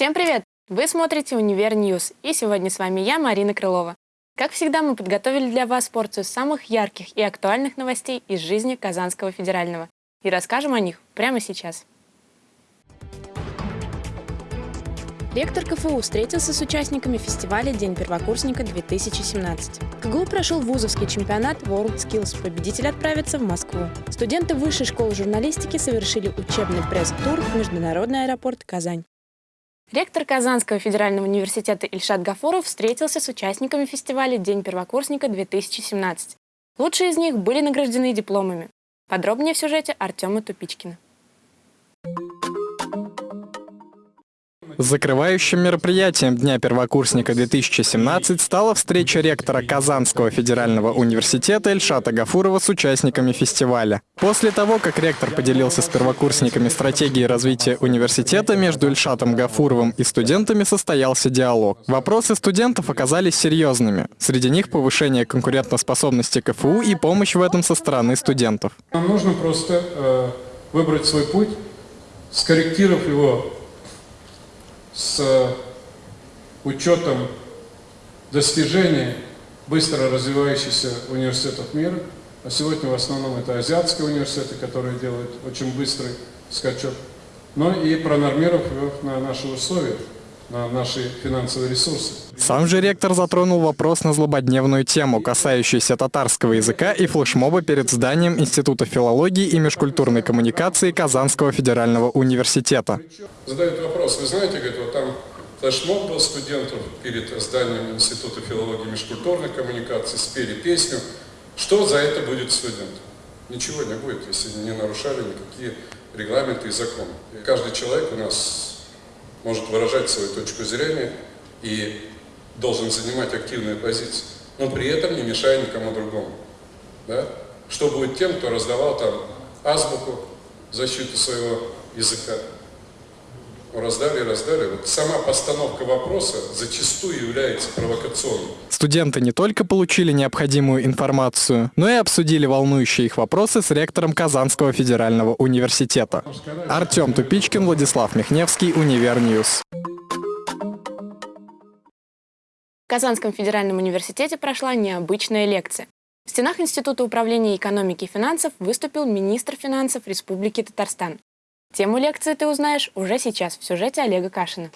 Всем привет! Вы смотрите «Univer News» и сегодня с вами я, Марина Крылова. Как всегда, мы подготовили для вас порцию самых ярких и актуальных новостей из жизни Казанского федерального и расскажем о них прямо сейчас. Ректор КФУ встретился с участниками фестиваля «День первокурсника-2017». В КГУ прошел вузовский чемпионат World Skills. Победитель отправится в Москву. Студенты Высшей школы журналистики совершили учебный пресс-тур в Международный аэропорт Казань. Ректор Казанского федерального университета Ильшат Гафуров встретился с участниками фестиваля «День первокурсника-2017». Лучшие из них были награждены дипломами. Подробнее в сюжете Артема Тупичкина. Закрывающим мероприятием Дня первокурсника 2017 стала встреча ректора Казанского федерального университета Эльшата Гафурова с участниками фестиваля. После того, как ректор поделился с первокурсниками стратегией развития университета, между Эльшатом Гафуровым и студентами состоялся диалог. Вопросы студентов оказались серьезными. Среди них повышение конкурентоспособности КФУ и помощь в этом со стороны студентов. Нам нужно просто э, выбрать свой путь, скорректировав его с учетом достижений быстро развивающихся университетов мира, а сегодня в основном это азиатские университеты, которые делают очень быстрый скачок, но и пронормировав его на наши условия на наши финансовые ресурсы. Сам же ректор затронул вопрос на злободневную тему, касающуюся татарского языка и флешмоба перед зданием Института филологии и межкультурной коммуникации Казанского федерального университета. Задают вопрос, вы знаете, говорит, вот там флешмоб был студентов перед зданием Института филологии и межкультурной коммуникации, спели песню. Что за это будет студентам? Ничего не будет, если не нарушали никакие регламенты и законы. Каждый человек у нас может выражать свою точку зрения и должен занимать активную позицию, но при этом не мешая никому другому. Да? Что будет тем, кто раздавал там азбуку защиту своего языка? Раздали, раздали. Вот сама постановка вопроса зачастую является провокационной. Студенты не только получили необходимую информацию, но и обсудили волнующие их вопросы с ректором Казанского федерального университета. Артем Тупичкин, Владислав Михневский, Univer News. В Казанском федеральном университете прошла необычная лекция. В стенах Института управления экономики и финансов выступил министр финансов Республики Татарстан Тему лекции ты узнаешь уже сейчас в сюжете Олега Кашина.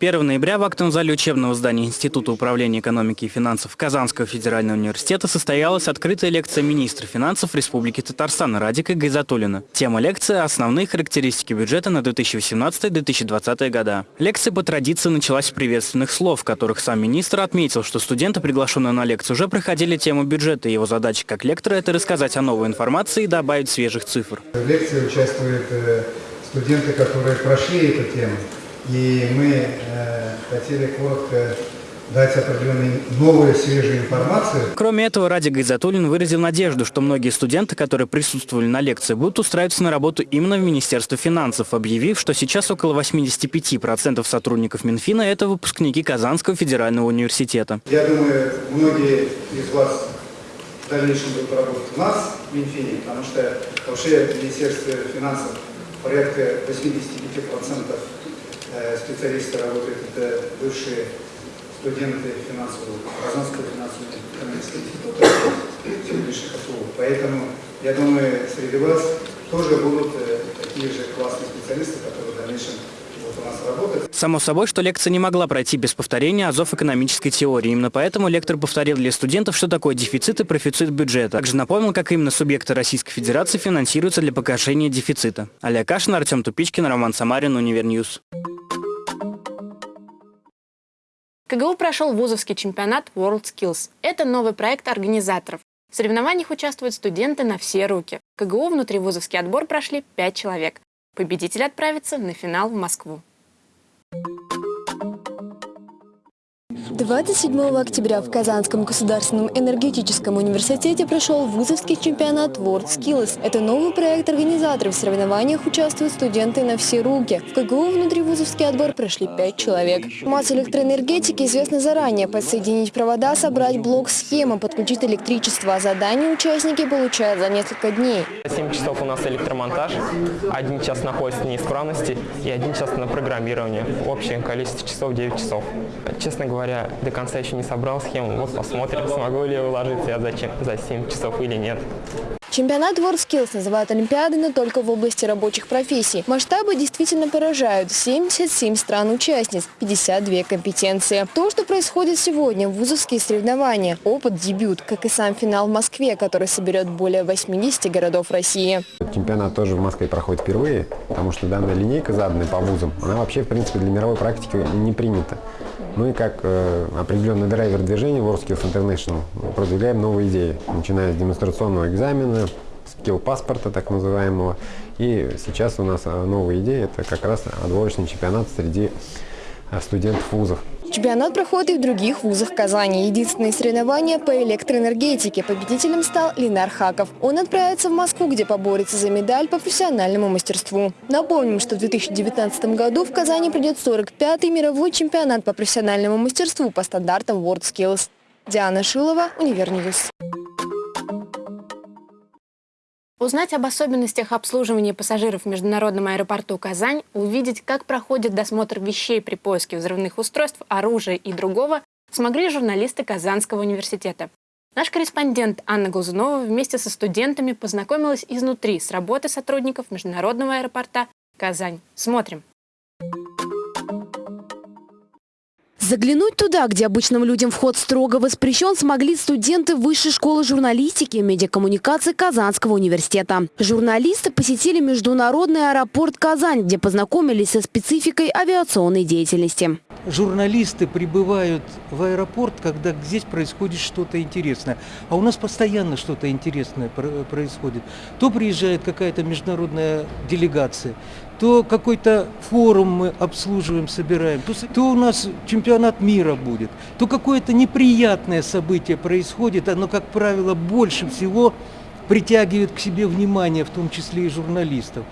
1 ноября в актовом зале учебного здания Института управления экономики и финансов Казанского федерального университета состоялась открытая лекция министра финансов Республики Татарстан Радика Гайзатуллина. Тема лекции – основные характеристики бюджета на 2018-2020 года. Лекция по традиции началась с приветственных слов, в которых сам министр отметил, что студенты, приглашенные на лекцию, уже проходили тему бюджета, и его задача как лектора – это рассказать о новой информации и добавить свежих цифр. В лекции участвуют э, студенты, которые прошли эту тему. И мы э, хотели коротко дать определенную новую, свежую информацию. Кроме этого, Ради Гайзатуллин выразил надежду, что многие студенты, которые присутствовали на лекции, будут устраиваться на работу именно в Министерство финансов, объявив, что сейчас около 85% сотрудников Минфина – это выпускники Казанского федерального университета. Я думаю, многие из вас в дальнейшем будут работать у нас в Минфине, потому что вообще в Министерстве финансов порядка 85% Э, специалисты работают, это бывшие студенты финансового, Казанского финансового экономического института, сегодняшних КФУ. Поэтому, я думаю, среди вас тоже будут э, такие же классные специалисты, которые в дальнейшем Само собой, что лекция не могла пройти без повторения азов экономической теории. Именно поэтому лектор повторил для студентов, что такое дефицит и профицит бюджета. Также напомнил, как именно субъекты Российской Федерации финансируются для погашения дефицита. Олег Кашин, Артем Тупичкин, Роман Самарин, Univer News. КГУ прошел вузовский чемпионат World Skills. Это новый проект организаторов. В соревнованиях участвуют студенты на все руки. В КГУ внутри вузовский отбор прошли 5 человек. Победитель отправится на финал в Москву. you 27 октября в Казанском государственном энергетическом университете прошел вузовский чемпионат WorldSkills. Это новый проект организаторов. В соревнованиях участвуют студенты на все руки. В КГУ внутривузовский отбор прошли 5 человек. Масса электроэнергетики известна заранее. Подсоединить провода, собрать блок схемы, подключить электричество. А задание участники получают за несколько дней. 7 часов у нас электромонтаж, один час находится неисправности и один час на программирование. Общее количество часов 9 часов. Честно говоря, до конца еще не собрал схему. Вот посмотрим, смогу ли я уложиться я за, за 7 часов или нет. Чемпионат WorldSkills называют Олимпиадой, но только в области рабочих профессий. Масштабы действительно поражают. 77 стран-участниц, 52 компетенции. То, что происходит сегодня, вузовские соревнования. Опыт, дебют, как и сам финал в Москве, который соберет более 80 городов России. Чемпионат тоже в Москве проходит впервые, потому что данная линейка, заданная по вузам, она вообще, в принципе, для мировой практики не принята. Мы, как э, определенный драйвер движения WorldSkills International, продвигаем новые идеи, начиная с демонстрационного экзамена, скилл-паспорта так называемого. И сейчас у нас э, новая идея – это как раз отборочный чемпионат среди э, студентов вузов. Чемпионат проходит и в других вузах Казани. Единственные соревнования по электроэнергетике. Победителем стал Ленар Хаков. Он отправится в Москву, где поборется за медаль по профессиональному мастерству. Напомним, что в 2019 году в Казани придет 45-й мировой чемпионат по профессиональному мастерству по стандартам WorldSkills. Диана Шилова, Univer News. Узнать об особенностях обслуживания пассажиров в международном аэропорту Казань, увидеть, как проходит досмотр вещей при поиске взрывных устройств, оружия и другого, смогли журналисты Казанского университета. Наш корреспондент Анна Глазунова вместе со студентами познакомилась изнутри с работой сотрудников международного аэропорта Казань. Смотрим. Заглянуть туда, где обычным людям вход строго воспрещен, смогли студенты Высшей школы журналистики и медиакоммуникации Казанского университета. Журналисты посетили международный аэропорт Казань, где познакомились со спецификой авиационной деятельности. Журналисты прибывают в аэропорт, когда здесь происходит что-то интересное. А у нас постоянно что-то интересное происходит. То приезжает какая-то международная делегация, то какой-то форум мы обслуживаем, собираем, то, то у нас чемпионат мира будет, то какое-то неприятное событие происходит, оно, как правило, больше всего притягивает к себе внимание, в том числе и журналистов.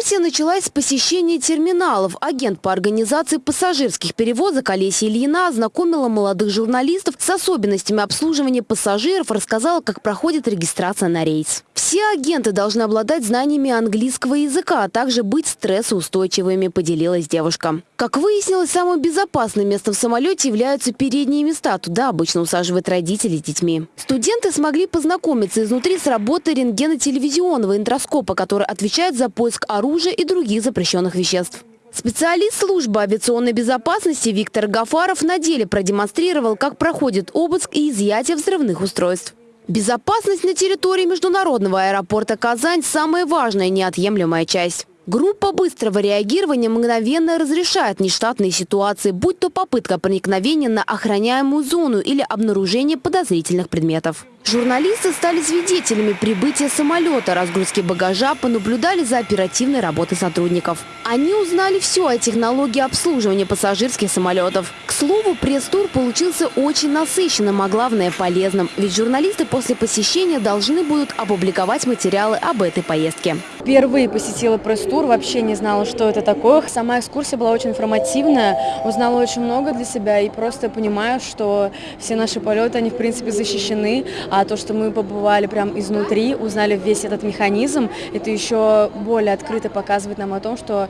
Экскурсия началась с посещения терминалов. Агент по организации пассажирских перевозок Олеся Ильина ознакомила молодых журналистов с особенностями обслуживания пассажиров, рассказала, как проходит регистрация на рейс. Все агенты должны обладать знаниями английского языка, а также быть стрессоустойчивыми, поделилась девушка. Как выяснилось, самым безопасным местом в самолете являются передние места. Туда обычно усаживают родители с детьми. Студенты смогли познакомиться изнутри с работой рентгенотелевизионного интроскопа, который отвечает за поиск поиск оружия и других запрещенных веществ. Специалист службы авиационной безопасности Виктор Гафаров на деле продемонстрировал, как проходит обыск и изъятие взрывных устройств. Безопасность на территории международного аэропорта Казань – самая важная неотъемлемая часть. Группа быстрого реагирования мгновенно разрешает нештатные ситуации, будь то попытка проникновения на охраняемую зону или обнаружение подозрительных предметов. Журналисты стали свидетелями прибытия самолета, разгрузки багажа, понаблюдали за оперативной работой сотрудников. Они узнали все о технологии обслуживания пассажирских самолетов. К слову, пресс-тур получился очень насыщенным, а главное полезным. Ведь журналисты после посещения должны будут опубликовать материалы об этой поездке. Впервые посетила пресс-тур, вообще не знала, что это такое. Сама экскурсия была очень информативная, узнала очень много для себя и просто понимаю, что все наши полеты, они в принципе защищены, а то, что мы побывали прям изнутри, узнали весь этот механизм, это еще более открыто показывает нам о том, что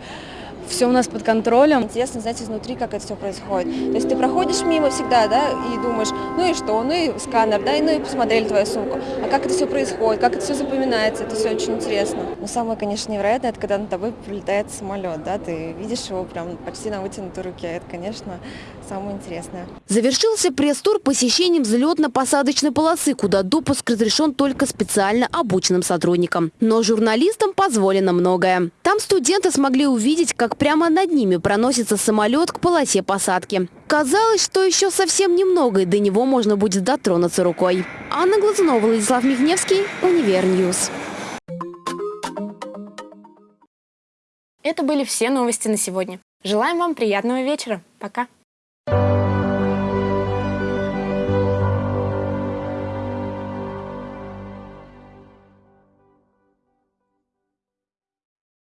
все у нас под контролем. Интересно знать изнутри, как это все происходит. То есть ты проходишь мимо всегда, да, и думаешь, ну и что, ну и сканер, да, и ну и посмотрели твою сумку. А как это все происходит, как это все запоминается, это все очень интересно. Но самое, конечно, невероятное, это когда над тобой прилетает самолет, да, ты видишь его прям почти на вытянутой руке. Это, конечно, самое интересное. Завершился пресс-тур посещением взлетно-посадочной полосы, куда допуск разрешен только специально обученным сотрудникам. Но журналистам позволено многое. Там студенты смогли увидеть, как Прямо над ними проносится самолет к полосе посадки. Казалось, что еще совсем немного, и до него можно будет дотронуться рукой. Анна Глазунова, Владислав Михневский, Univer News. Это были все новости на сегодня. Желаем вам приятного вечера. Пока.